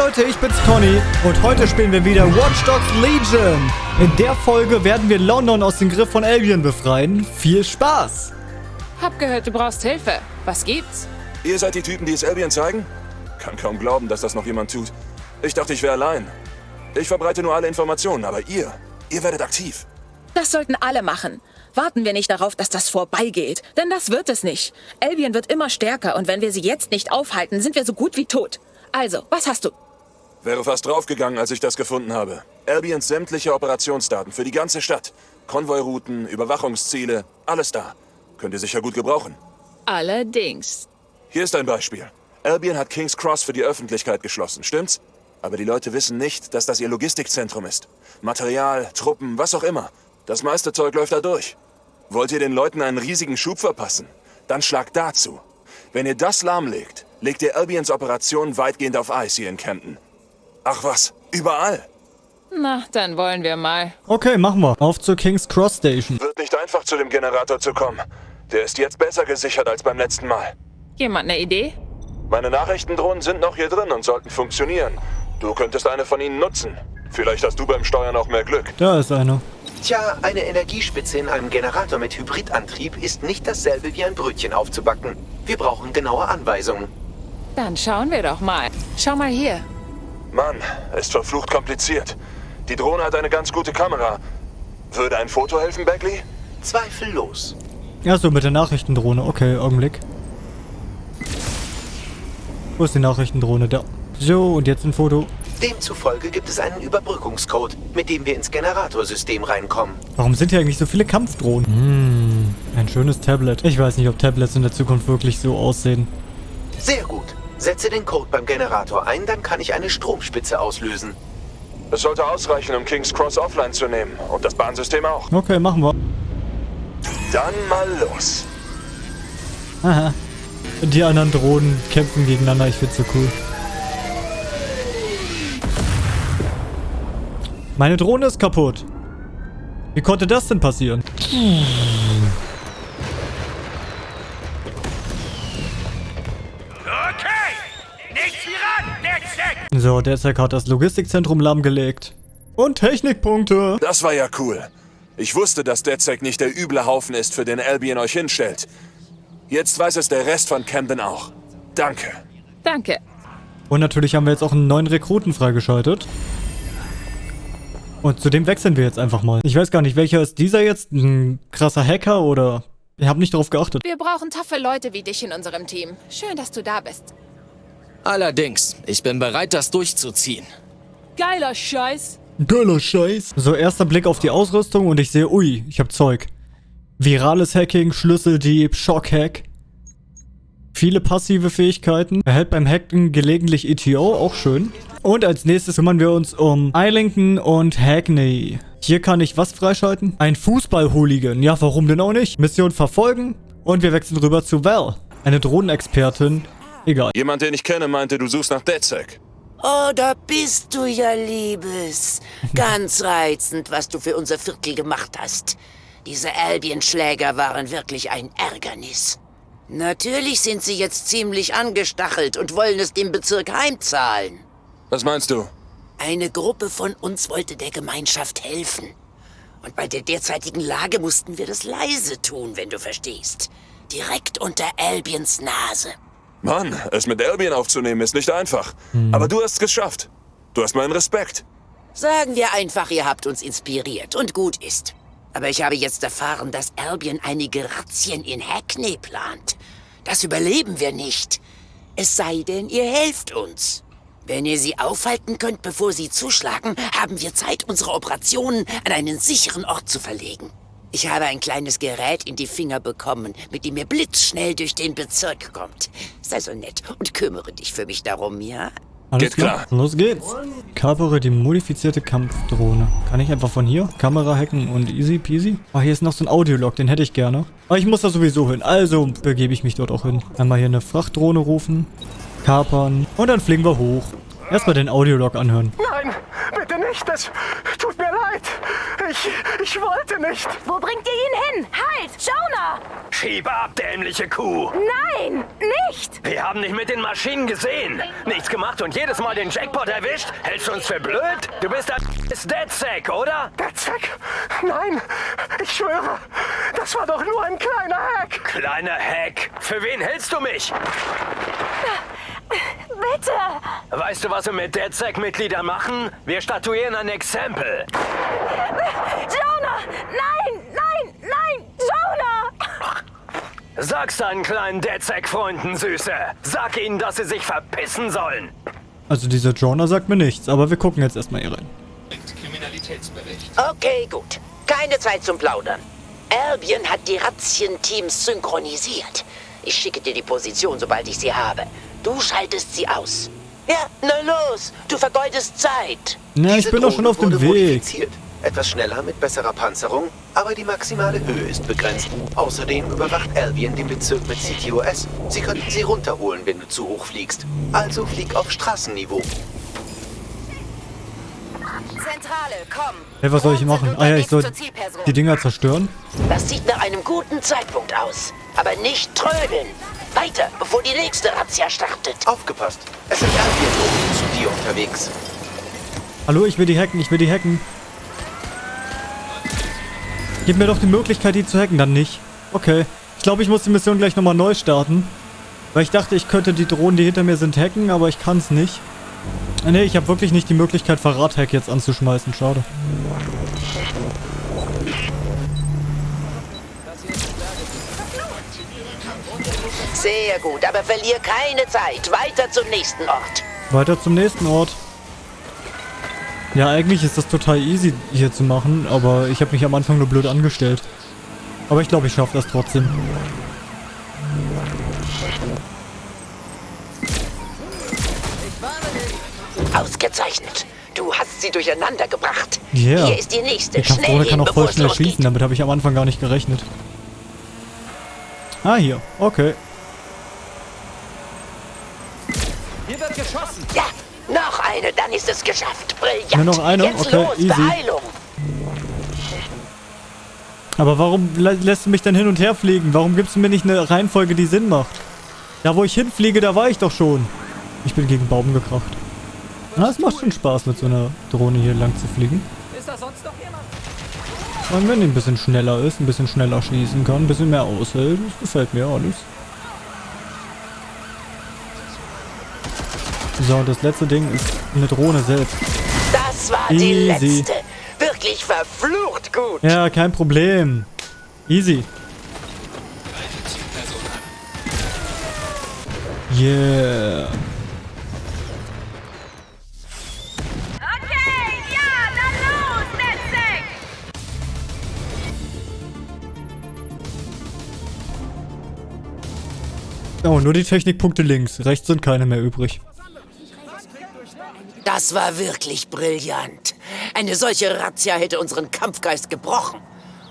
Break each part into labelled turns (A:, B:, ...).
A: Leute, ich bin's Conny und heute spielen wir wieder Watch Dogs Legion. In der Folge werden wir London aus dem Griff von Albion befreien. Viel Spaß!
B: Hab gehört, du brauchst Hilfe. Was gibt's?
C: Ihr seid die Typen, die es Albion zeigen? Kann kaum glauben, dass das noch jemand tut. Ich dachte, ich wäre allein. Ich verbreite nur alle Informationen, aber ihr, ihr werdet aktiv.
B: Das sollten alle machen. Warten wir nicht darauf, dass das vorbeigeht. Denn das wird es nicht. Albion wird immer stärker und wenn wir sie jetzt nicht aufhalten, sind wir so gut wie tot. Also, was hast du?
C: Wäre fast draufgegangen, als ich das gefunden habe. Albions sämtliche Operationsdaten für die ganze Stadt. Konvoirouten, Überwachungsziele, alles da. Könnt ihr sicher gut gebrauchen.
B: Allerdings.
C: Hier ist ein Beispiel. Albion hat King's Cross für die Öffentlichkeit geschlossen, stimmt's? Aber die Leute wissen nicht, dass das ihr Logistikzentrum ist. Material, Truppen, was auch immer. Das meiste Zeug läuft da durch. Wollt ihr den Leuten einen riesigen Schub verpassen? Dann schlagt dazu. Wenn ihr das lahmlegt, legt ihr Albions Operation weitgehend auf Eis hier in Camden. Ach was, überall.
B: Na, dann wollen wir mal.
A: Okay, machen wir. Auf zur King's Cross Station.
C: Wird nicht einfach zu dem Generator zu kommen. Der ist jetzt besser gesichert als beim letzten Mal.
B: Jemand eine Idee?
C: Meine Nachrichtendrohnen sind noch hier drin und sollten funktionieren. Du könntest eine von ihnen nutzen. Vielleicht hast du beim Steuern auch mehr Glück.
A: Da ist einer.
D: Tja, eine Energiespitze in einem Generator mit Hybridantrieb ist nicht dasselbe wie ein Brötchen aufzubacken. Wir brauchen genaue Anweisungen.
B: Dann schauen wir doch mal. Schau mal hier.
C: Mann, ist verflucht kompliziert. Die Drohne hat eine ganz gute Kamera. Würde ein Foto helfen, Beckley?
D: Zweifellos.
A: Ja, so mit der Nachrichtendrohne. Okay, Augenblick. Wo ist die Nachrichtendrohne? Da. So, und jetzt ein Foto.
D: Demzufolge gibt es einen Überbrückungscode, mit dem wir ins Generatorsystem reinkommen.
A: Warum sind hier eigentlich so viele Kampfdrohnen? Hm, ein schönes Tablet. Ich weiß nicht, ob Tablets in der Zukunft wirklich so aussehen.
D: Sehr gut. Setze den Code beim Generator ein, dann kann ich eine Stromspitze auslösen.
C: Es sollte ausreichen, um King's Cross offline zu nehmen. Und das Bahnsystem auch.
A: Okay, machen wir.
C: Dann mal los.
A: Aha. Die anderen Drohnen kämpfen gegeneinander. Ich find's so cool. Meine Drohne ist kaputt. Wie konnte das denn passieren?
E: Okay!
A: So, der Zack hat das Logistikzentrum lahmgelegt. Und Technikpunkte.
C: Das war ja cool. Ich wusste, dass DedSec nicht der üble Haufen ist, für den Albion euch hinstellt. Jetzt weiß es der Rest von Camden auch. Danke.
B: Danke.
A: Und natürlich haben wir jetzt auch einen neuen Rekruten freigeschaltet. Und zu dem wechseln wir jetzt einfach mal. Ich weiß gar nicht, welcher ist dieser jetzt? Ein krasser Hacker oder... Ich habe nicht darauf geachtet.
B: Wir brauchen taffe Leute wie dich in unserem Team. Schön, dass du da bist.
F: Allerdings, ich bin bereit, das durchzuziehen.
B: Geiler Scheiß.
A: Geiler Scheiß. So, erster Blick auf die Ausrüstung und ich sehe, ui, ich habe Zeug. Virales Hacking, Schlüsseldieb, Schockhack. Viele passive Fähigkeiten. Erhält beim Hacken gelegentlich ETO, auch schön. Und als nächstes kümmern wir uns um Islington und Hackney. Hier kann ich was freischalten? Ein Fußball-Hooligan. Ja, warum denn auch nicht? Mission verfolgen. Und wir wechseln rüber zu Val. Eine Drohnenexpertin. Egal.
C: Jemand, den ich kenne, meinte, du suchst nach DedSec.
G: Oh, da bist du ja, Liebes. Ganz reizend, was du für unser Viertel gemacht hast. Diese Albion-Schläger waren wirklich ein Ärgernis. Natürlich sind sie jetzt ziemlich angestachelt und wollen es dem Bezirk heimzahlen.
C: Was meinst du?
G: Eine Gruppe von uns wollte der Gemeinschaft helfen. Und bei der derzeitigen Lage mussten wir das leise tun, wenn du verstehst. Direkt unter Albions Nase.
C: Mann, es mit Albion aufzunehmen ist nicht einfach. Aber du hast es geschafft. Du hast meinen Respekt.
G: Sagen wir einfach, ihr habt uns inspiriert und gut ist. Aber ich habe jetzt erfahren, dass Albion einige Razzien in Hackney plant. Das überleben wir nicht. Es sei denn, ihr helft uns. Wenn ihr sie aufhalten könnt, bevor sie zuschlagen, haben wir Zeit, unsere Operationen an einen sicheren Ort zu verlegen. Ich habe ein kleines Gerät in die Finger bekommen, mit dem ihr blitzschnell durch den Bezirk kommt. Sei so nett und kümmere dich für mich darum, ja?
A: Alles
C: Geht klar.
A: Los geht's. Kapere die modifizierte Kampfdrohne. Kann ich einfach von hier Kamera hacken und easy peasy? Ah, hier ist noch so ein Audiolog, den hätte ich gerne. Aber ich muss da sowieso hin, also begebe ich mich dort auch hin. Einmal hier eine Frachtdrohne rufen, kapern und dann fliegen wir hoch. Erstmal den Audiolog anhören.
E: Nein, bitte nicht, das tut mir leid.
H: Ich, ich wollte nicht.
I: Wo bringt ihr ihn hin? Halt! Jonah!
H: Schieb ab, dämliche Kuh.
I: Nein, nicht!
H: Wir haben dich mit den Maschinen gesehen. Nichts gemacht und jedes Mal den Jackpot erwischt. Hältst du uns für blöd? Du bist ein DeadSec, oder? DeadSec? Nein, ich schwöre. Das war doch nur ein kleiner Hack. Kleiner Hack? Für wen hältst du mich?
I: Bitte!
H: Weißt du, was wir mit DeadSec-Mitgliedern machen? Wir statuieren ein Exempel.
I: Jonah! Nein, nein, nein! Jonah!
H: Sag's deinen kleinen DeadSec-Freunden, Süße. Sag ihnen, dass sie sich verpissen sollen.
A: Also dieser Jonah sagt mir nichts, aber wir gucken jetzt erstmal hier rein.
G: Okay, gut. Keine Zeit zum Plaudern. Albion hat die Razzien-Teams synchronisiert. Ich schicke dir die Position, sobald ich sie habe. Du schaltest sie aus. Ja, na los, du vergeudest Zeit.
A: Na, ich
D: Diese
A: bin doch schon
D: Drohne
A: auf dem Weg.
D: modifiziert. Etwas schneller mit besserer Panzerung, aber die maximale Höhe ist begrenzt. Außerdem überwacht Albion den Bezirk mit CTOS. Sie könnten sie runterholen, wenn du zu hoch fliegst. Also flieg auf Straßenniveau.
I: Zentrale, komm!
A: Hey, was soll ich machen? Ah ja, ich soll die Dinger zerstören.
G: Das sieht nach einem guten Zeitpunkt aus. Aber nicht trödeln. Weiter, bevor die nächste Razzia startet.
D: Aufgepasst, es sind Albion-Drohnen zu dir unterwegs.
A: Hallo, ich will die hacken, ich will die hacken. Gib mir doch die Möglichkeit, die zu hacken, dann nicht. Okay. Ich glaube, ich muss die Mission gleich nochmal neu starten. Weil ich dachte, ich könnte die Drohnen, die hinter mir sind, hacken, aber ich kann es nicht. Ne, ich habe wirklich nicht die Möglichkeit, Verrat-Hack jetzt anzuschmeißen. Schade.
G: Sehr gut, aber verlier keine Zeit. Weiter zum nächsten Ort.
A: Weiter zum nächsten Ort. Ja, eigentlich ist das total easy hier zu machen, aber ich habe mich am Anfang nur blöd angestellt. Aber ich glaube, ich schaffe das trotzdem.
G: Ausgezeichnet. Du hast sie durcheinander gebracht.
A: Yeah.
G: Hier ist die nächste.
A: Die Kampfdrohne kann auch voll schnell schießen, damit habe ich am Anfang gar nicht gerechnet. Ah, hier. Okay.
G: Eine, dann ist es geschafft. Brillant.
A: Nur noch eine?
G: Jetzt
A: Okay,
G: los,
A: easy.
G: Beeilung.
A: Aber warum lä lässt du mich denn hin und her fliegen? Warum gibst du mir nicht eine Reihenfolge, die Sinn macht? Da, wo ich hinfliege, da war ich doch schon. Ich bin gegen Baum gekracht. Na, es macht schon Spaß, mit so einer Drohne hier lang zu fliegen.
E: Ist da sonst noch jemand?
A: Und wenn die ein bisschen schneller ist, ein bisschen schneller schießen kann, ein bisschen mehr aushält, das gefällt mir alles. So, und das letzte Ding ist eine Drohne selbst.
G: Das war die
A: Easy.
G: letzte. Wirklich verflucht gut.
A: Ja, kein Problem. Easy. Yeah.
I: Okay, ja, dann los, Netzek!
A: Oh, nur die Technikpunkte links. Rechts sind keine mehr übrig.
G: Das war wirklich brillant. Eine solche Razzia hätte unseren Kampfgeist gebrochen.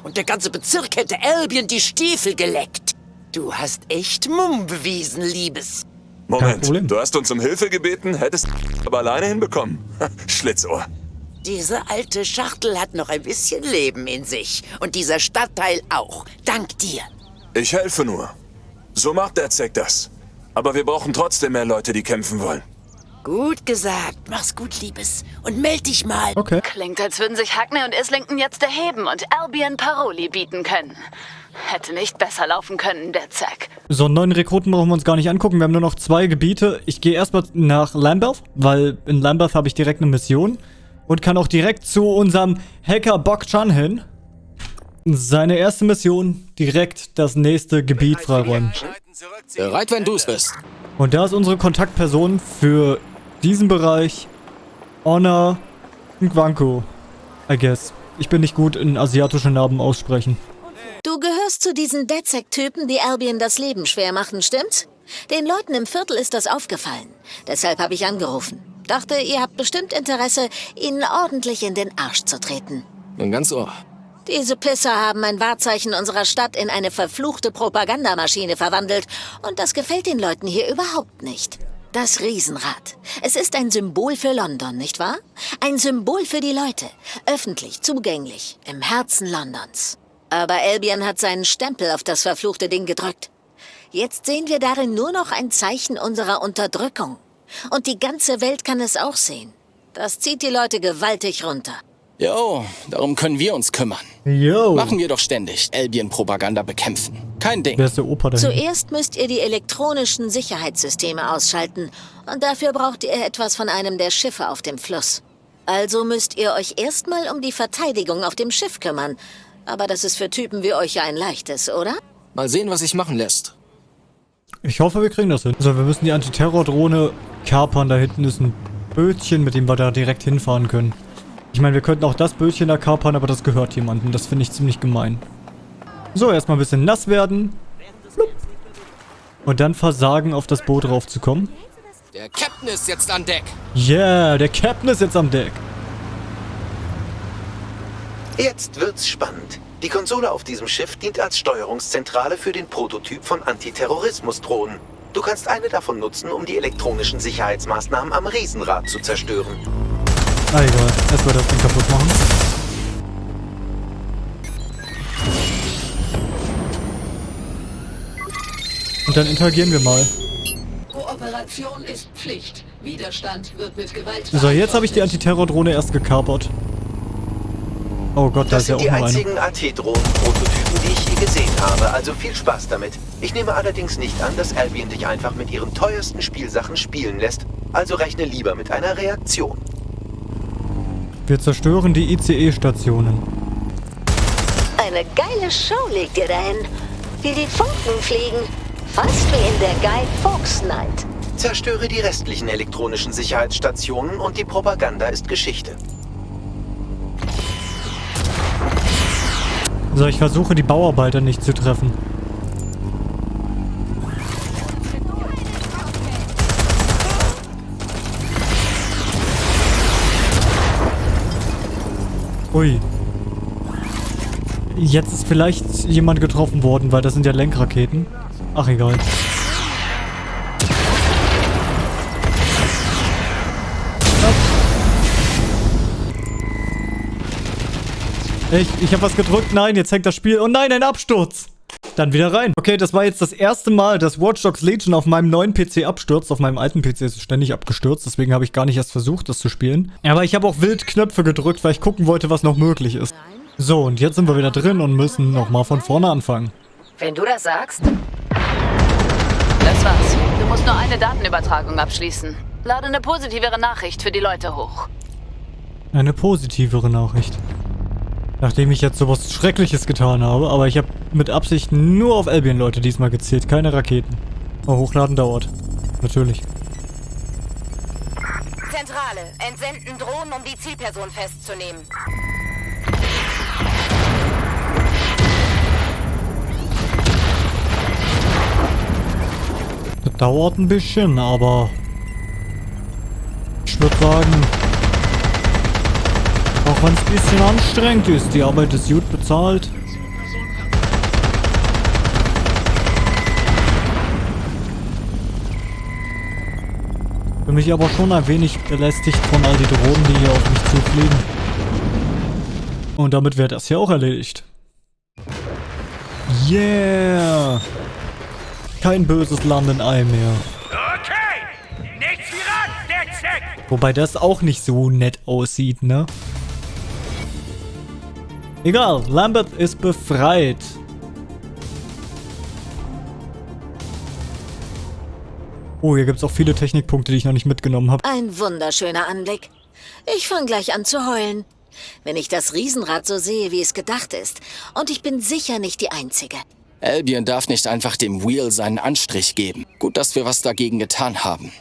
G: Und der ganze Bezirk hätte Albion die Stiefel geleckt. Du hast echt Mumm bewiesen, Liebes.
C: Moment, du hast uns um Hilfe gebeten, hättest aber alleine hinbekommen. Schlitzohr.
G: Diese alte Schachtel hat noch ein bisschen Leben in sich. Und dieser Stadtteil auch. Dank dir.
C: Ich helfe nur. So macht der Zeck das. Aber wir brauchen trotzdem mehr Leute, die kämpfen wollen.
G: Gut gesagt. Mach's gut, Liebes. Und meld dich mal.
A: Okay.
J: Klingt, als würden sich Hackney und Islington jetzt erheben und Albion Paroli bieten können. Hätte nicht besser laufen können, der Zack.
A: So, einen neuen Rekruten brauchen wir uns gar nicht angucken. Wir haben nur noch zwei Gebiete. Ich gehe erstmal nach Lambeth, weil in Lambeth habe ich direkt eine Mission. Und kann auch direkt zu unserem Hacker Bok Chan hin. Seine erste Mission, direkt das nächste Gebiet freiräumen.
F: Bereit, wenn du es bist.
A: Und da ist unsere Kontaktperson für diesen Bereich Honor Nkwanko. I guess. Ich bin nicht gut in asiatische Namen aussprechen.
K: Du gehörst zu diesen DedSec-Typen, die Albion das Leben schwer machen, stimmt's? Den Leuten im Viertel ist das aufgefallen. Deshalb habe ich angerufen. Dachte, ihr habt bestimmt Interesse, ihnen ordentlich in den Arsch zu treten.
F: Bin ganz ohr.
K: Diese Pisser haben ein Wahrzeichen unserer Stadt in eine verfluchte Propagandamaschine verwandelt. Und das gefällt den Leuten hier überhaupt nicht. Das Riesenrad. Es ist ein Symbol für London, nicht wahr? Ein Symbol für die Leute. Öffentlich, zugänglich, im Herzen Londons. Aber Albion hat seinen Stempel auf das verfluchte Ding gedrückt. Jetzt sehen wir darin nur noch ein Zeichen unserer Unterdrückung. Und die ganze Welt kann es auch sehen. Das zieht die Leute gewaltig runter.
F: Jo, darum können wir uns kümmern.
A: Yo.
F: Machen wir doch ständig. Albion-Propaganda bekämpfen. Kein Ding.
A: Wer ist der Opa dahin?
K: Zuerst müsst ihr die elektronischen Sicherheitssysteme ausschalten. Und dafür braucht ihr etwas von einem der Schiffe auf dem Fluss. Also müsst ihr euch erstmal um die Verteidigung auf dem Schiff kümmern. Aber das ist für Typen wie euch ja ein leichtes, oder?
F: Mal sehen, was sich machen lässt.
A: Ich hoffe, wir kriegen das hin. So, wir müssen die Antiterror-Drohne kapern. Da hinten ist ein Bötchen, mit dem wir da direkt hinfahren können. Ich meine, wir könnten auch das Bötchen da kapern, aber das gehört jemandem. Das finde ich ziemlich gemein. So, erstmal ein bisschen nass werden. Flupp. Und dann versagen, auf das Boot raufzukommen.
F: Der Captain ist jetzt an Deck.
A: Yeah, der Captain ist jetzt am Deck.
D: Jetzt wird's spannend. Die Konsole auf diesem Schiff dient als Steuerungszentrale für den Prototyp von Antiterrorismusdrohnen. Du kannst eine davon nutzen, um die elektronischen Sicherheitsmaßnahmen am Riesenrad zu zerstören.
A: Ah, egal. Erstmal das Ding kaputt machen. Und dann interagieren wir mal.
L: Kooperation ist Pflicht. Widerstand wird mit Gewalt.
A: So, jetzt habe ich die Antiterror-Drohne erst gekapert. Oh Gott, da
D: Das
A: ist ja
D: sind
A: auch
D: die
A: noch eine.
D: einzigen AT-Drohnen-Prototypen, die ich je gesehen habe, also viel Spaß damit. Ich nehme allerdings nicht an, dass Albion dich einfach mit ihren teuersten Spielsachen spielen lässt, also rechne lieber mit einer Reaktion.
A: Wir zerstören die ICE-Stationen.
K: Eine geile Show legt ihr dahin. Wie die Funken fliegen. Fast wie in der Guy Fawkes Night.
D: Zerstöre die restlichen elektronischen Sicherheitsstationen und die Propaganda ist Geschichte.
A: So, ich versuche die Bauarbeiter nicht zu treffen. Ui. Jetzt ist vielleicht jemand getroffen worden, weil das sind ja Lenkraketen. Ach, egal. Ich, ich habe was gedrückt. Nein, jetzt hängt das Spiel. Oh nein, ein Absturz. Dann wieder rein. Okay, das war jetzt das erste Mal, dass Watch Dogs Legion auf meinem neuen PC abstürzt. Auf meinem alten PC ist es ständig abgestürzt. Deswegen habe ich gar nicht erst versucht, das zu spielen. Aber ich habe auch wild Knöpfe gedrückt, weil ich gucken wollte, was noch möglich ist. So, und jetzt sind wir wieder drin und müssen nochmal von vorne anfangen.
I: Wenn du das sagst.
J: Das war's. Du musst nur eine Datenübertragung abschließen. Lade eine positivere Nachricht für die Leute hoch.
A: Eine positivere Nachricht. Nachdem ich jetzt sowas Schreckliches getan habe, aber ich habe mit Absicht nur auf Albion-Leute diesmal gezählt, keine Raketen. Aber hochladen dauert. Natürlich.
I: Zentrale, entsenden Drohnen, um die Zielperson festzunehmen.
A: Das dauert ein bisschen, aber ich würde sagen, auch wenn es ein bisschen anstrengend ist, die Arbeit ist gut bezahlt. Bin mich aber schon ein wenig belästigt von all die Drohnen, die hier auf mich zufliegen. Und damit wäre das hier auch erledigt. Yeah! Kein böses Landenei mehr.
E: Okay! Nichts wie ran!
A: Wobei das auch nicht so nett aussieht, ne? Egal, Lambert ist befreit. Oh, hier gibt es auch viele Technikpunkte, die ich noch nicht mitgenommen habe.
K: Ein wunderschöner Anblick. Ich fange gleich an zu heulen. Wenn ich das Riesenrad so sehe, wie es gedacht ist. Und ich bin sicher nicht die Einzige.
F: Albion darf nicht einfach dem Wheel seinen Anstrich geben. Gut, dass wir was dagegen getan haben.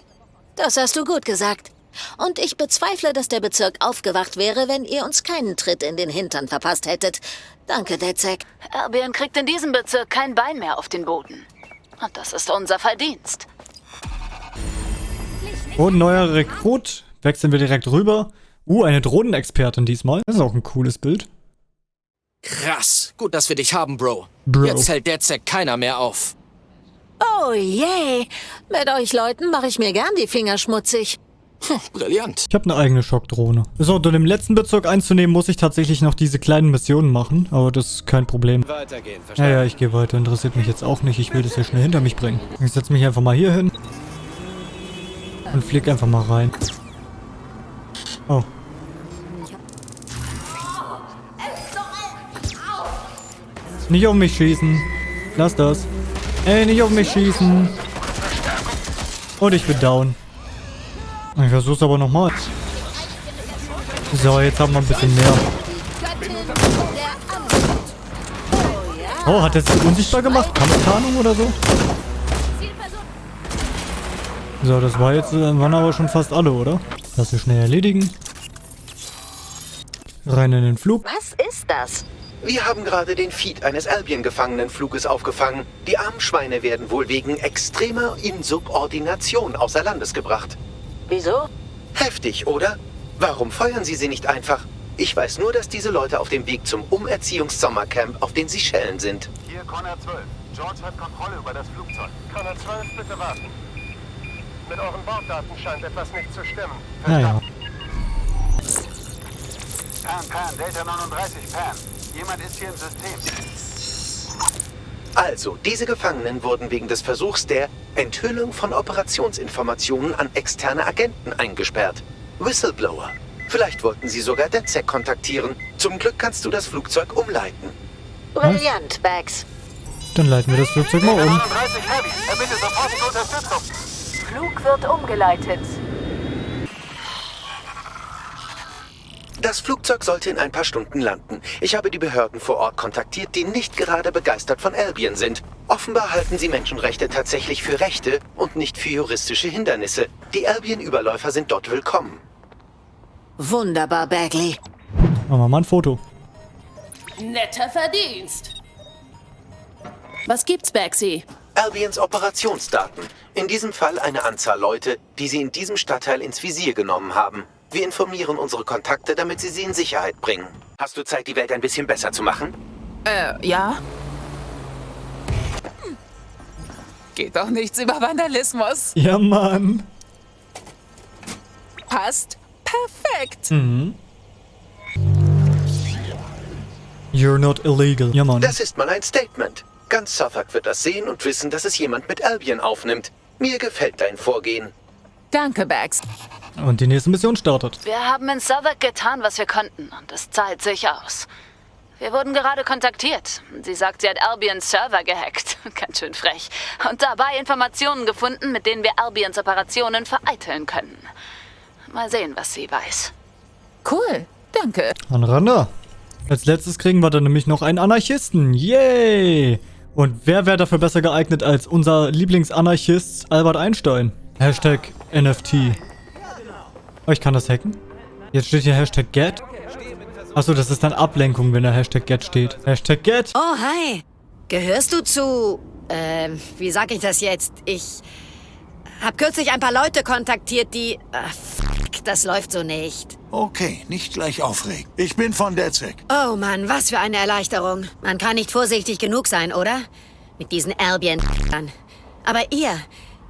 K: Das hast du gut gesagt. Und ich bezweifle, dass der Bezirk aufgewacht wäre, wenn ihr uns keinen Tritt in den Hintern verpasst hättet. Danke, Dezek.
J: Albion kriegt in diesem Bezirk kein Bein mehr auf den Boden. Und das ist unser Verdienst.
A: Und neuer Rekrut. Wechseln wir direkt rüber. Uh, eine Drohnenexpertin diesmal. Das ist auch ein cooles Bild.
F: Krass. Gut, dass wir dich haben, Bro.
A: Bro.
F: Jetzt hält der Zack keiner mehr auf.
K: Oh je, mit euch Leuten mache ich mir gern die Finger schmutzig.
F: Brillant.
A: Ich habe eine eigene Schockdrohne. So, um den letzten Bezirk einzunehmen, muss ich tatsächlich noch diese kleinen Missionen machen. Aber das ist kein Problem.
F: Weitergehen,
A: Ja, ja, ich gehe weiter. Interessiert mich jetzt auch nicht. Ich will das hier schnell hinter mich bringen. Ich setze mich einfach mal hier hin. Und flieg einfach mal rein. Oh. Nicht auf mich schießen. Lass das. Ey, nicht auf mich schießen. Und ich bin down. Ich versuch's aber nochmal. So, jetzt haben wir ein bisschen mehr. Oh, hat er sich unsichtbar gemacht? Kampftarnung oder so? So, das war jetzt, äh, waren aber schon fast alle, oder? Lass sie schnell erledigen. Rein in den Flug.
K: Was ist das?
D: Wir haben gerade den Feed eines Albion-Gefangenenfluges aufgefangen. Die armen Schweine werden wohl wegen extremer Insubordination außer Landes gebracht.
K: Wieso?
D: Heftig, oder? Warum feuern Sie sie nicht einfach? Ich weiß nur, dass diese Leute auf dem Weg zum Umerziehungs-Sommercamp auf den Seychellen sind.
M: Hier Connor 12. George hat Kontrolle über das Flugzeug. Connor 12, bitte warten. Mit euren Borddaten scheint etwas nicht zu stimmen.
A: Naja.
M: Pan, Pan, Delta 39, Pan. Jemand ist hier im System.
D: Also, diese Gefangenen wurden wegen des Versuchs der Enthüllung von Operationsinformationen an externe Agenten eingesperrt. Whistleblower. Vielleicht wollten sie sogar DedSec kontaktieren. Zum Glück kannst du das Flugzeug umleiten.
K: Brillant, Bags.
A: Dann leiten wir das Flugzeug mal um.
M: 39 Heavy, erbitte sofortige Unterstützung.
J: Flug wird umgeleitet.
D: Das Flugzeug sollte in ein paar Stunden landen. Ich habe die Behörden vor Ort kontaktiert, die nicht gerade begeistert von Albion sind. Offenbar halten sie Menschenrechte tatsächlich für Rechte und nicht für juristische Hindernisse. Die Albion-Überläufer sind dort willkommen.
K: Wunderbar, Bagley.
A: Machen wir mal ein Foto.
B: Netter Verdienst. Was gibt's, Baxi?
D: Albions Operationsdaten. In diesem Fall eine Anzahl Leute, die sie in diesem Stadtteil ins Visier genommen haben. Wir informieren unsere Kontakte, damit sie sie in Sicherheit bringen. Hast du Zeit, die Welt ein bisschen besser zu machen?
N: Äh, ja. Geht doch nichts über Vandalismus.
A: Ja, Mann.
N: Passt perfekt.
A: Mhm. You're not illegal. Ja, Mann.
D: Das ist mal ein Statement. Ganz Suffolk wird das sehen und wissen, dass es jemand mit Albion aufnimmt. Mir gefällt dein Vorgehen.
N: Danke, Bags.
A: Und die nächste Mission startet.
J: Wir haben in Southwark getan, was wir konnten und es zahlt sich aus. Wir wurden gerade kontaktiert. Sie sagt, sie hat Albions Server gehackt. Ganz schön frech. Und dabei Informationen gefunden, mit denen wir Albions Operationen vereiteln können. Mal sehen, was sie weiß.
N: Cool, danke.
A: Anranda. Als letztes kriegen wir dann nämlich noch einen Anarchisten. Yay! Und wer wäre dafür besser geeignet als unser Lieblingsanarchist Albert Einstein? Hashtag NFT. Oh, ich kann das hacken? Jetzt steht hier Hashtag Get. Achso, das ist dann Ablenkung, wenn da Hashtag Get steht. Hashtag Get.
O: Oh, hi. Gehörst du zu... Ähm, wie sag ich das jetzt? Ich hab kürzlich ein paar Leute kontaktiert, die... Ach, fuck, das läuft so nicht.
P: Okay, nicht gleich aufregen. Ich bin von DedSec.
O: Oh Mann, was für eine Erleichterung. Man kann nicht vorsichtig genug sein, oder? Mit diesen albion -Ern. Aber ihr,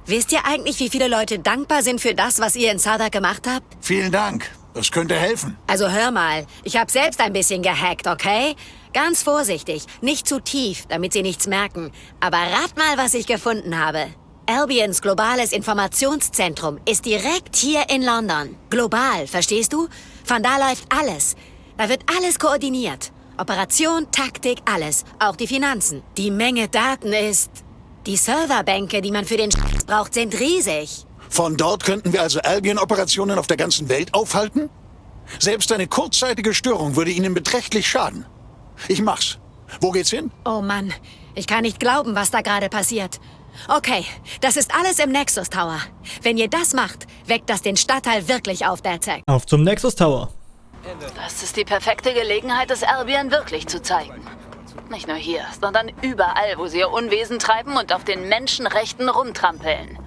O: wisst ihr eigentlich, wie viele Leute dankbar sind für das, was ihr in Southwark gemacht habt?
P: Vielen Dank. Das könnte helfen.
O: Also hör mal, ich hab selbst ein bisschen gehackt, okay? Ganz vorsichtig, nicht zu tief, damit sie nichts merken. Aber rat mal, was ich gefunden habe. Albions globales Informationszentrum ist direkt hier in London. Global, verstehst du? Von da läuft alles. Da wird alles koordiniert. Operation, Taktik, alles. Auch die Finanzen. Die Menge Daten ist... Die Serverbänke, die man für den Sch braucht, sind riesig.
P: Von dort könnten wir also Albion-Operationen auf der ganzen Welt aufhalten? Selbst eine kurzzeitige Störung würde ihnen beträchtlich schaden. Ich mach's. Wo geht's hin?
O: Oh Mann, ich kann nicht glauben, was da gerade passiert. Okay, das ist alles im Nexus Tower. Wenn ihr das macht, weckt das den Stadtteil wirklich auf, Derzek.
A: Auf zum Nexus Tower.
J: Das ist die perfekte Gelegenheit, es Albion wirklich zu zeigen. Nicht nur hier, sondern überall, wo sie ihr Unwesen treiben und auf den Menschenrechten rumtrampeln.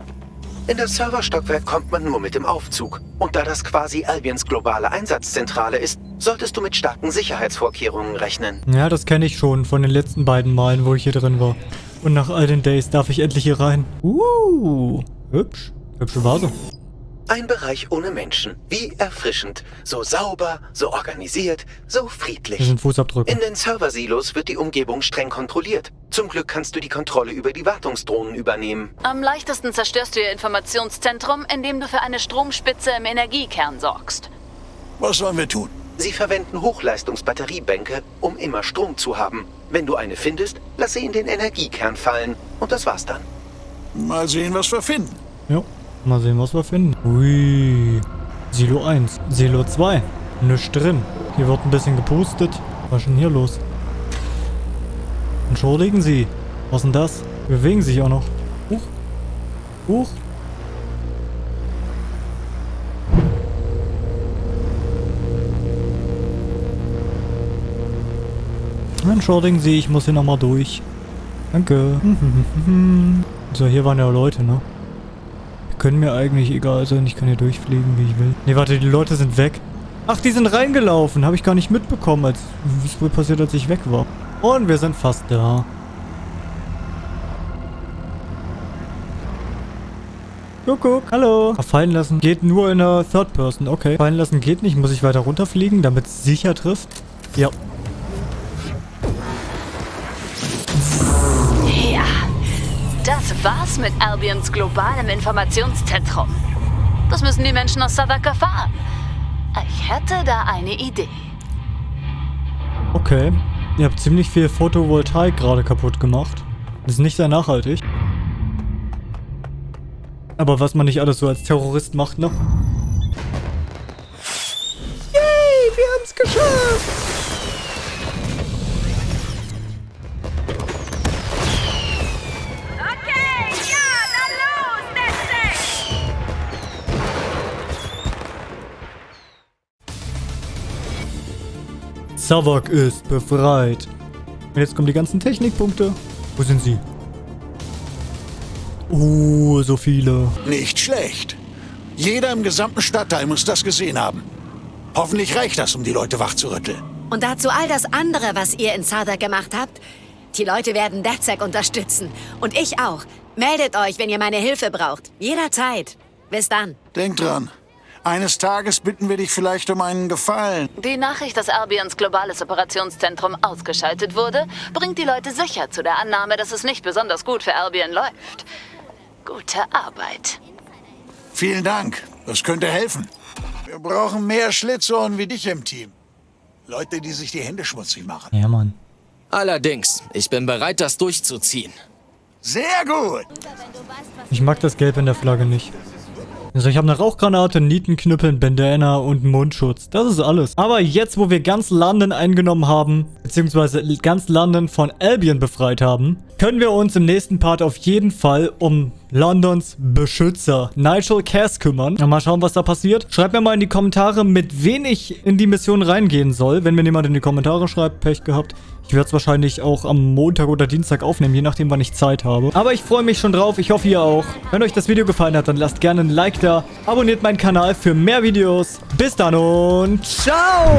D: In das Serverstockwerk kommt man nur mit dem Aufzug. Und da das quasi Albions globale Einsatzzentrale ist, solltest du mit starken Sicherheitsvorkehrungen rechnen.
A: Ja, das kenne ich schon von den letzten beiden Malen, wo ich hier drin war. Und nach all den Days darf ich endlich hier rein. Uh, hübsch. Hübsche Vase.
D: Ein Bereich ohne Menschen. Wie erfrischend. So sauber, so organisiert, so friedlich.
A: Sind Fußabdrücke.
D: In den Serversilos wird die Umgebung streng kontrolliert. Zum Glück kannst du die Kontrolle über die Wartungsdrohnen übernehmen.
J: Am leichtesten zerstörst du ihr Informationszentrum, indem du für eine Stromspitze im Energiekern sorgst.
P: Was sollen wir tun?
D: Sie verwenden Hochleistungsbatteriebänke, um immer Strom zu haben. Wenn du eine findest, lass sie in den Energiekern fallen. Und das war's dann.
P: Mal sehen, was wir finden.
A: Ja, mal sehen, was wir finden. Ui. Silo 1. Silo 2. Nichts drin. Hier wird ein bisschen gepustet. Was ist denn hier los? Entschuldigen Sie. Was ist denn das? Die bewegen sich auch noch. Huch. Huch. Entschuldigen Sie, ich muss hier nochmal durch. Danke. So, hier waren ja Leute, ne? Können mir eigentlich egal sein. Ich kann hier durchfliegen, wie ich will. Ne, warte, die Leute sind weg. Ach, die sind reingelaufen. Habe ich gar nicht mitbekommen, als es wohl passiert, als ich weg war. Und wir sind fast da. Kuckuck, hallo. Fallen lassen geht nur in der Third Person. Okay. Fallen lassen geht nicht. Muss ich weiter runterfliegen, damit es sicher trifft? Ja,
J: war's mit Albions globalem Informationszentrum. Das müssen die Menschen aus Southwark erfahren. Ich hätte da eine Idee.
A: Okay. Ihr habt ziemlich viel Photovoltaik gerade kaputt gemacht. Das ist nicht sehr nachhaltig. Aber was man nicht alles so als Terrorist macht, ne?
E: Yay, wir haben's geschafft!
A: Savak ist befreit. Und jetzt kommen die ganzen Technikpunkte. Wo sind sie? Oh, so viele.
P: Nicht schlecht. Jeder im gesamten Stadtteil muss das gesehen haben. Hoffentlich reicht das, um die Leute wachzurütteln.
O: Und dazu all das andere, was ihr in Southwark gemacht habt. Die Leute werden DedSec unterstützen. Und ich auch. Meldet euch, wenn ihr meine Hilfe braucht. Jederzeit. Bis dann.
P: Denk dran. Eines Tages bitten wir dich vielleicht um einen Gefallen.
J: Die Nachricht, dass Albions globales Operationszentrum ausgeschaltet wurde, bringt die Leute sicher zu der Annahme, dass es nicht besonders gut für Albion läuft. Gute Arbeit.
P: Vielen Dank. Das könnte helfen. Wir brauchen mehr Schlitzohren wie dich im Team. Leute, die sich die Hände schmutzig machen.
A: Ja, Mann.
F: Allerdings, ich bin bereit, das durchzuziehen.
P: Sehr gut.
A: Ich mag das Gelb in der Flagge nicht. Also ich habe eine Rauchgranate, Nietenknüppel, Bandana und Mundschutz. Das ist alles. Aber jetzt, wo wir ganz London eingenommen haben, beziehungsweise ganz London von Albion befreit haben, können wir uns im nächsten Part auf jeden Fall um Londons Beschützer, Nigel Cass, kümmern. mal schauen, was da passiert. Schreibt mir mal in die Kommentare, mit wen ich in die Mission reingehen soll. Wenn mir jemand in die Kommentare schreibt, Pech gehabt. Ich werde es wahrscheinlich auch am Montag oder Dienstag aufnehmen, je nachdem, wann ich Zeit habe. Aber ich freue mich schon drauf. Ich hoffe, ihr auch. Wenn euch das Video gefallen hat, dann lasst gerne ein Like da. Abonniert meinen Kanal für mehr Videos. Bis dann und ciao!